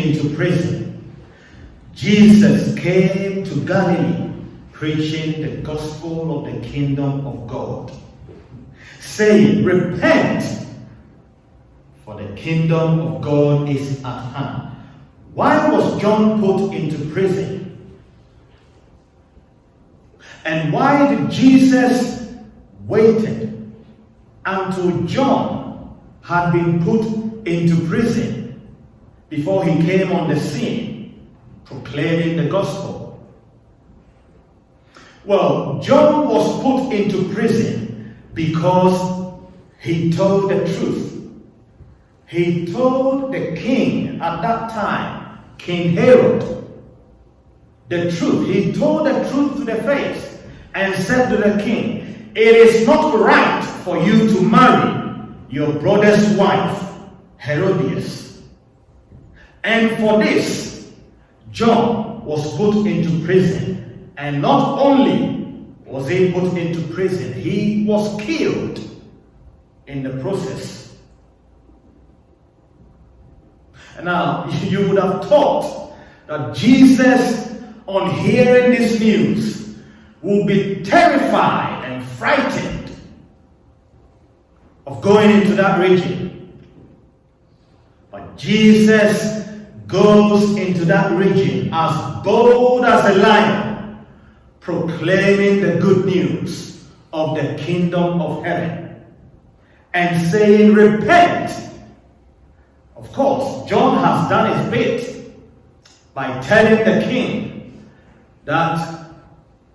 Into prison, Jesus came to Galilee preaching the gospel of the kingdom of God, saying, Repent, for the kingdom of God is at hand. Why was John put into prison? And why did Jesus waited until John had been put into prison before he came on the scene proclaiming the gospel? Well, John was put into prison because he told the truth. He told the king at that time, King Herod, the truth. He told the truth to the face and said to the king, It is not right for you to marry your brother's wife, Herodias. And for this, John was put into prison. And not only was he put into prison, he was killed in the process. Now, you would have thought that Jesus, on hearing this news, would be terrified and frightened of going into that region. But Jesus goes into that region as bold as a lion, proclaiming the good news of the kingdom of heaven and saying, Repent. Of course, John has done his bit by telling the king that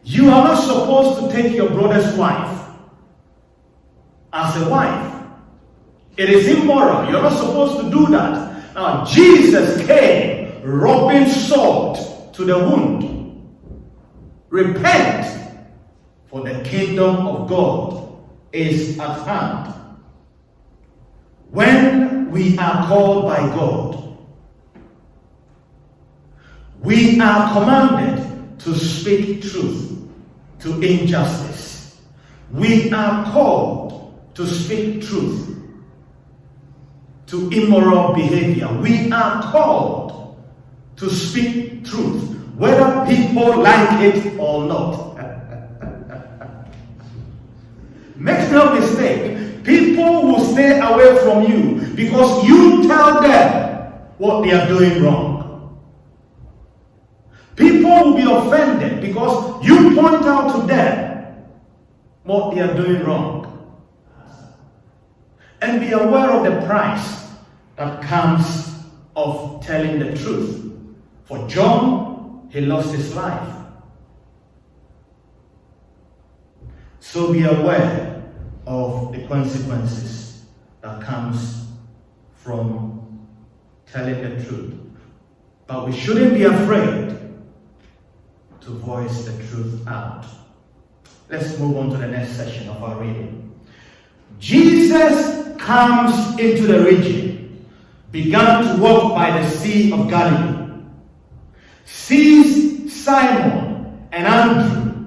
you are not supposed to take your brother's wife as a wife. It is immoral. You're not supposed to do that. Now, Jesus came rubbing salt to the wound. Repent, for the kingdom of God is at hand. When we are called by God, we are commanded to speak truth to injustice. We are called to speak truth to immoral behavior. We are called to speak truth, whether people like it or not. Make no mistake, people will stay away from you because you tell them what they are doing wrong. People will be offended because you point out to them what they are doing wrong. And be aware of the price that comes of telling the truth. For John, he lost his life. So be aware of the consequences that comes from telling the truth. But we shouldn't be afraid to voice the truth out. Let's move on to the next section of our reading. Jesus comes into the region, began to walk by the Sea of Galilee, sees Simon and Andrew,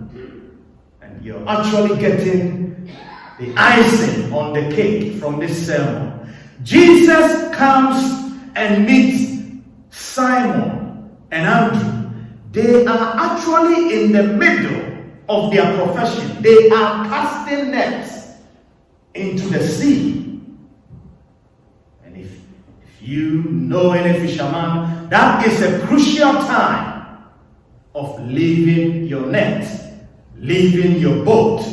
and you're actually getting the icing on the cake from this sermon. Jesus comes and meets Simon and Andrew. They are actually in the middle of their profession. They are casting nets into the sea. You know any fisherman, that is a crucial time of leaving your net, leaving your boat,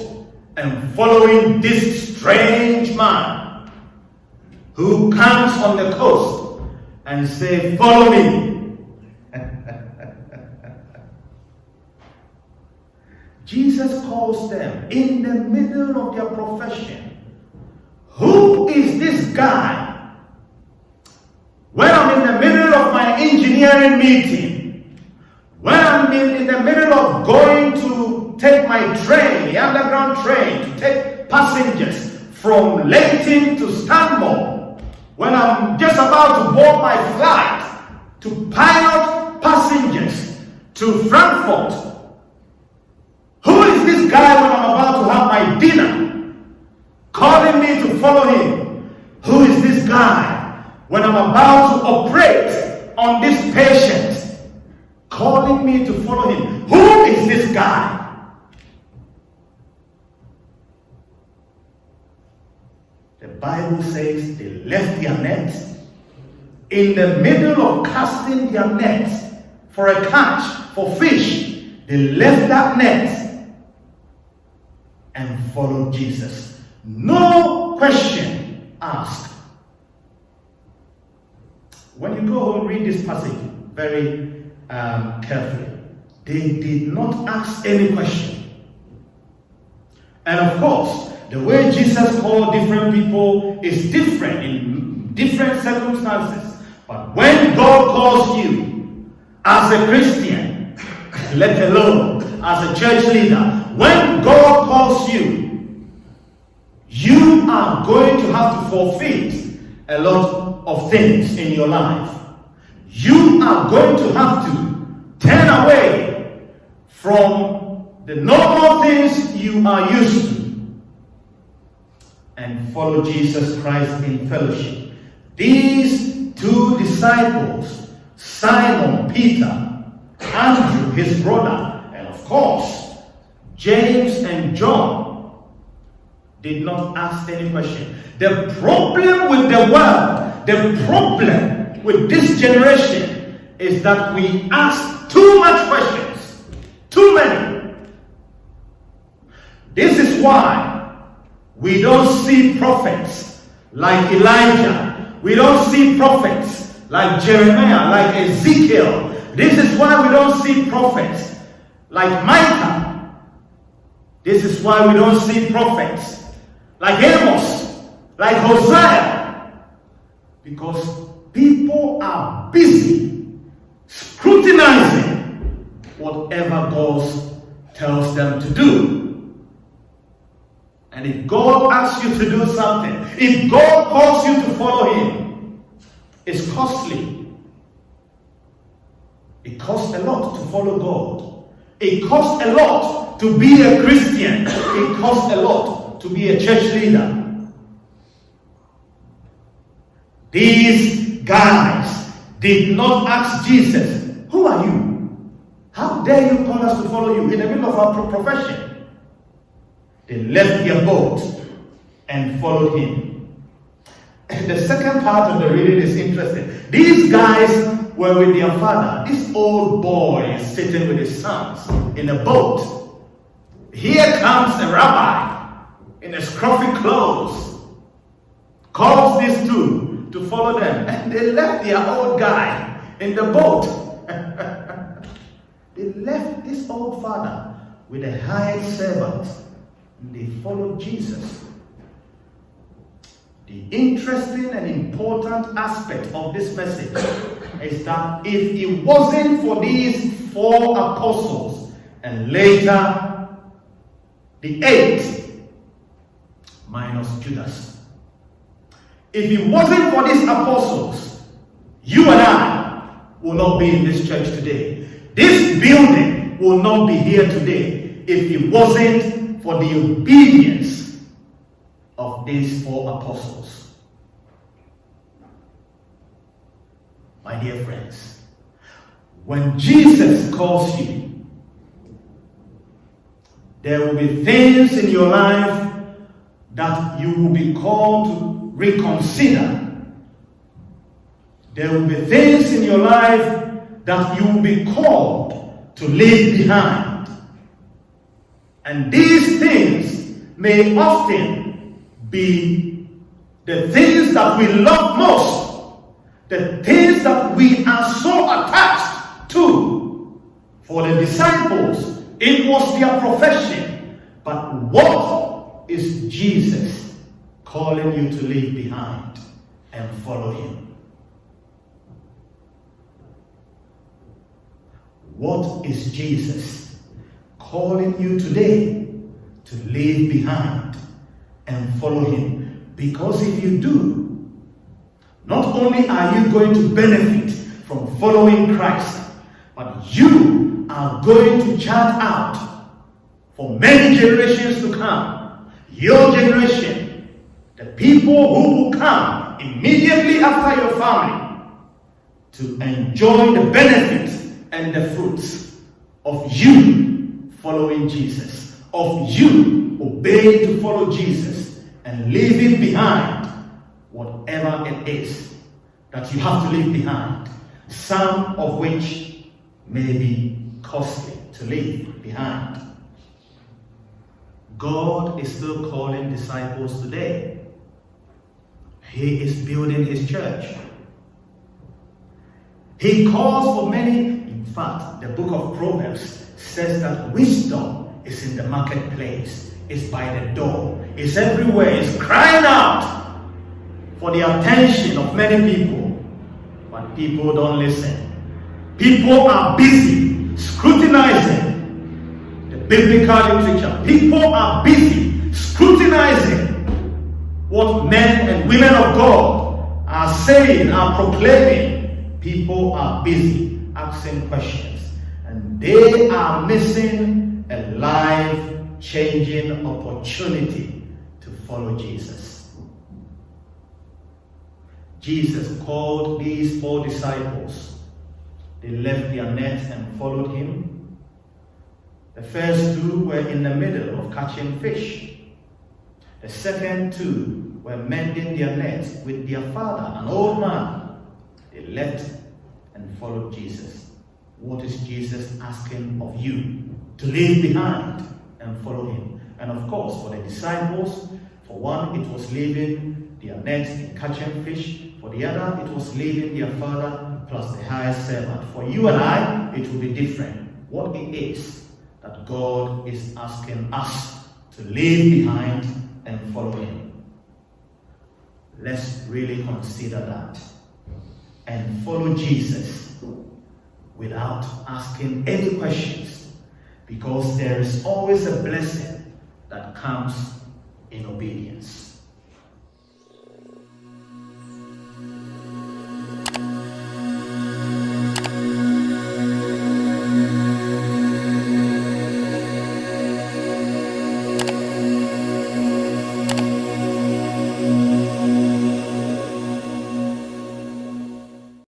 and following this strange man who comes on the coast and say, follow me. Jesus calls them in the middle of their profession. Who is this In the middle of my engineering meeting, when I'm in, in the middle of going to take my train, the underground train, to take passengers from Leyton to Stanmore, when I'm just about to board my flight to pilot passengers to Frankfurt, I'm about to operate on this patient, calling me to follow him. Who is this guy? The Bible says they left their nets. in the middle of casting their nets for a catch for fish. They left that net and followed Jesus. No question asked. Go home, read this passage very um, carefully. They did not ask any question. And of course, the way Jesus called different people is different in different circumstances. But when God calls you as a Christian, let alone as a church leader, when God calls you, you are going to have to forfeit a lot of things in your life. You are going to have to turn away from the normal things you are used to and follow Jesus Christ in fellowship. These two disciples, Simon Peter, Andrew, his brother, and of course, James and John, did not ask any question. The problem with the world, the problem with this generation is that we ask too much questions, too many. This is why we don't see prophets like Elijah. We don't see prophets like Jeremiah, like Ezekiel. This is why we don't see prophets like Micah. This is why we don't see prophets like Amos, like Hosea. Because people are busy scrutinizing whatever God tells them to do. And if God asks you to do something, if God calls you to follow Him, it's costly. It costs a lot to follow God. It costs a lot to be a Christian. It costs a lot to be a church leader. These guys did not ask Jesus, Who are you? How dare you call us to follow you in the middle of our profession? They left their boat and followed him. And the second part of the reading is interesting. These guys were with their father. This old boy is sitting with his sons in a boat. Here comes a rabbi in a scruffy clothes, calls these two to follow them, and they left their old guy in the boat. they left this old father with a hired servant And they followed Jesus. The interesting and important aspect of this message is that if it wasn't for these four apostles and later the eight minus Judas, if it wasn't for these apostles, you and I will not be in this church today. This building will not be here today if it wasn't for the obedience of these four apostles. My dear friends, when Jesus calls you, there will be things in your life that you will be called to reconsider. There will be things in your life that you will be called to leave behind. And these things may often be the things that we love most, the things that we are so attached to. For the disciples, it was their profession. But what is Jesus calling you to leave behind and follow him? What is Jesus calling you today to leave behind and follow him. Because if you do, not only are you going to benefit from following Christ, but you are going to chart out for many generations to come. Your generation, the people who will come immediately after your family, to enjoy the benefits and the fruits of you following Jesus, of you obeying to follow Jesus and leaving behind whatever it is that you have to leave behind, some of which may be costly to leave behind. God is still calling disciples today. He is building his church. He calls for many. In fact, the book of Proverbs says that wisdom is in the marketplace, is by the door, is everywhere, is crying out for the attention of many people. But people don't listen. People are busy scrutinizing biblical literature. People are busy scrutinizing what men and women of God are saying, are proclaiming. People are busy asking questions, and they are missing a life changing opportunity to follow Jesus. Jesus called these four disciples. They left their nets and followed him. The first two were in the middle of catching fish. The second two were mending their nets with their father, an old man. They left and followed Jesus. What is Jesus asking of you? To leave behind and follow him. And of course, for the disciples, for one, it was leaving their nets and catching fish. For the other, it was leaving their father plus the highest servant. For you and I, it will be different. What it is that God is asking us to leave behind and follow Him. Let's really consider that and follow Jesus without asking any questions because there is always a blessing that comes in obedience.